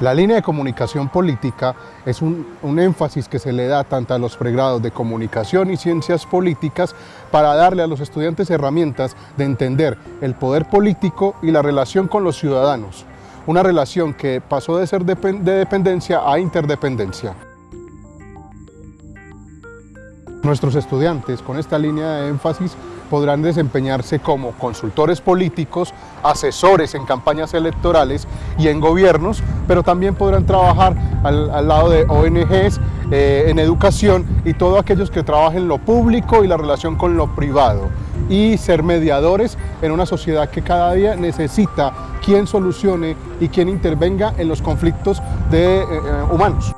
La línea de comunicación política es un, énfasis que se le da tanto a los pregrados de comunicación y ciencias políticas para darle a los estudiantes herramientas de entender el poder político y la relación con los ciudadanos. Una relación que pasó de ser de dependencia a interdependencia. Nuestros estudiantes con esta línea de énfasis podrán desempeñarse como consultores políticos, asesores en campañas electorales y en gobiernos, pero también podrán trabajar al, lado de ONGs, eh, en educación y todos aquellos que trabajen lo público y la relación con lo privado y ser mediadores en una sociedad que cada día necesita quien solucione y quien intervenga en los conflictos de, eh, humanos.